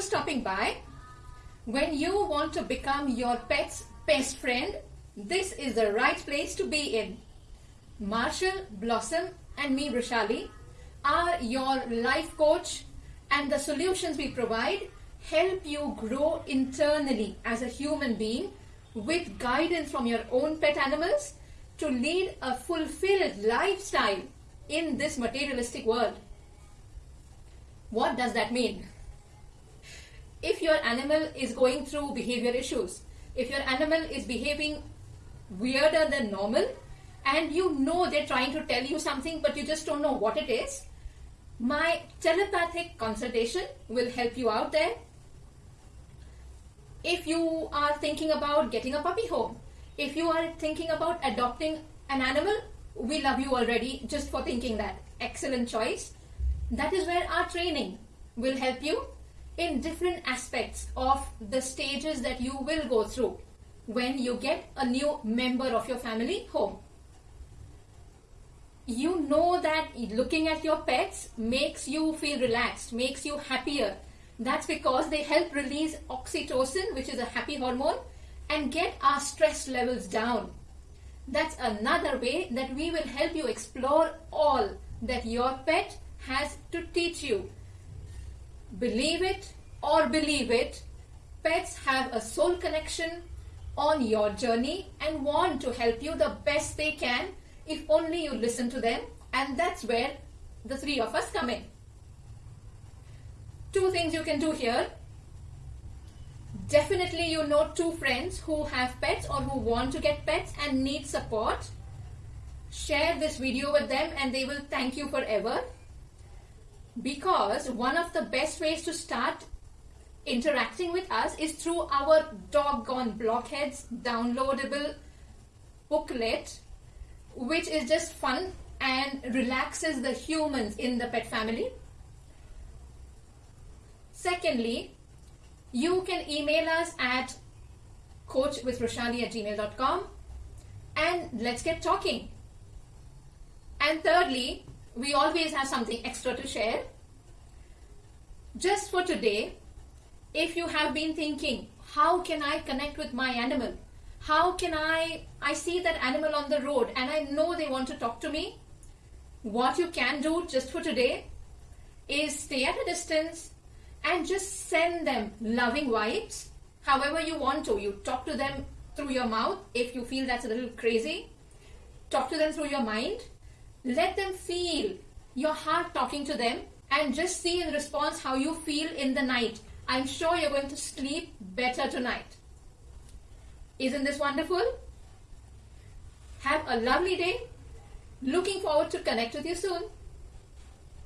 for stopping by. When you want to become your pet's best friend, this is the right place to be in. Marshall, Blossom and me, Roshali, are your life coach and the solutions we provide help you grow internally as a human being with guidance from your own pet animals to lead a fulfilled lifestyle in this materialistic world. What does that mean? If your animal is going through behavior issues, if your animal is behaving weirder than normal, and you know they're trying to tell you something but you just don't know what it is, my telepathic consultation will help you out there. If you are thinking about getting a puppy home, if you are thinking about adopting an animal, we love you already just for thinking that. Excellent choice. That is where our training will help you in different aspects of the stages that you will go through when you get a new member of your family home. You know that looking at your pets makes you feel relaxed, makes you happier. That's because they help release oxytocin, which is a happy hormone, and get our stress levels down. That's another way that we will help you explore all that your pet has to teach you. Believe it or believe it, pets have a soul connection on your journey and want to help you the best they can if only you listen to them and that's where the three of us come in. Two things you can do here. Definitely you know two friends who have pets or who want to get pets and need support. Share this video with them and they will thank you forever. Because one of the best ways to start interacting with us is through our doggone blockheads downloadable booklet which is just fun and relaxes the humans in the pet family. Secondly, you can email us at coachwithroshali at gmail.com and let's get talking. And thirdly, we always have something extra to share. Just for today, if you have been thinking, how can I connect with my animal? How can I, I see that animal on the road and I know they want to talk to me. What you can do just for today is stay at a distance and just send them loving vibes however you want to. You talk to them through your mouth if you feel that's a little crazy. Talk to them through your mind. Let them feel your heart talking to them and just see in response how you feel in the night. I'm sure you're going to sleep better tonight. Isn't this wonderful? Have a lovely day. Looking forward to connect with you soon.